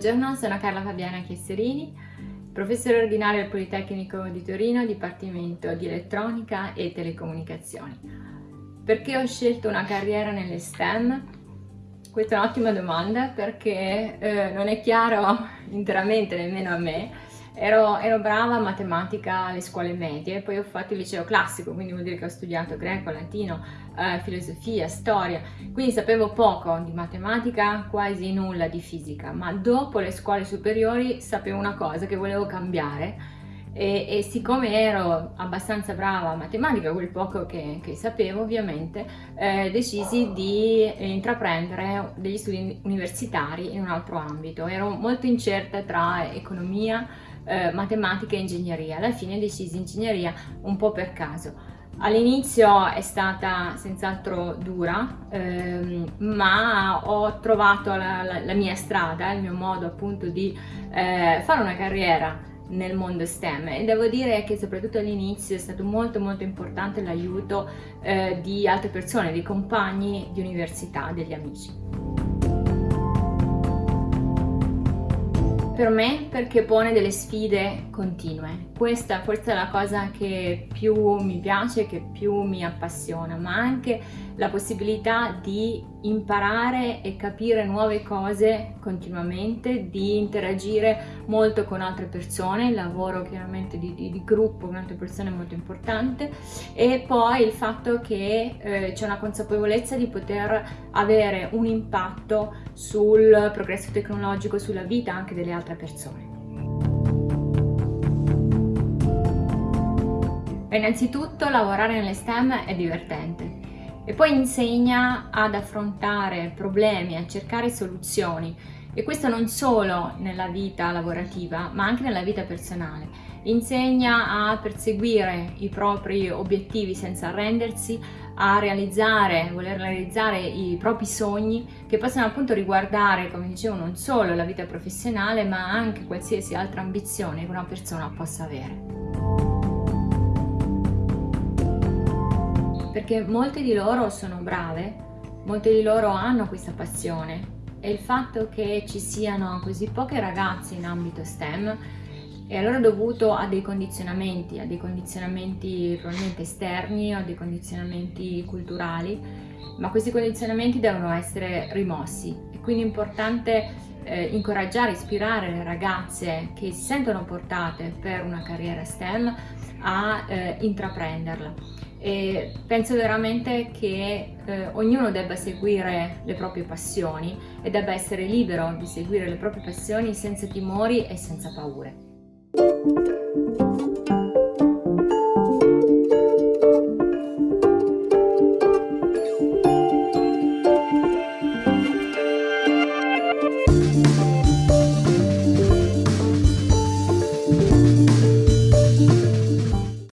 Buongiorno, sono Carla Fabiana Chiesserini, professore ordinario al Politecnico di Torino, Dipartimento di Elettronica e Telecomunicazioni. Perché ho scelto una carriera nelle STEM? Questa è un'ottima domanda perché eh, non è chiaro interamente nemmeno a me Ero, ero, brava a matematica alle scuole medie, poi ho fatto il liceo classico, quindi vuol dire che ho studiato greco, latino, eh, filosofia, storia, quindi sapevo poco di matematica, quasi nulla di fisica, ma dopo le scuole superiori sapevo una cosa, che volevo cambiare e, e siccome ero abbastanza brava a matematica, quel poco che, che sapevo ovviamente, eh, decisi di intraprendere degli studi universitari in un altro ambito. Ero molto incerta tra economia, eh, matematica e ingegneria. Alla fine decisi ingegneria un po' per caso. All'inizio è stata senz'altro dura, ehm, ma ho trovato la, la, la, mia strada, il mio modo appunto di eh, fare una carriera nel mondo STEM e devo dire che soprattutto all'inizio è stato molto molto importante l'aiuto eh, di altre persone, di compagni di università, degli amici. Per me perché pone delle sfide continue. Questa forse è la cosa che più mi piace, che più mi appassiona, ma anche la possibilità di imparare e capire nuove cose continuamente, di interagire molto con altre persone, il lavoro chiaramente di, di, di gruppo con altre persone è molto importante e poi il fatto che eh, c'è una consapevolezza di poter avere un impatto sul progresso tecnologico, sulla vita anche delle altre persone. Innanzitutto lavorare nelle STEM è divertente e poi insegna ad affrontare problemi, a cercare soluzioni e questo non solo nella vita lavorativa ma anche nella vita personale. Insegna a perseguire i propri obiettivi senza arrendersi, a realizzare, voler realizzare i propri sogni che possono appunto riguardare, come dicevo, non solo la vita professionale ma anche qualsiasi altra ambizione che una persona possa avere. Perché molte di loro sono brave, molte di loro hanno questa passione. E il fatto che ci siano così poche ragazze in ambito STEM è allora dovuto a dei condizionamenti, a dei condizionamenti probabilmente esterni o a dei condizionamenti culturali, ma questi condizionamenti devono essere rimossi. E quindi è importante eh, incoraggiare, ispirare le ragazze che si sentono portate per una carriera STEM a eh, intraprenderla e penso veramente che eh, ognuno debba seguire le proprie passioni e debba essere libero di seguire le proprie passioni senza timori e senza paure.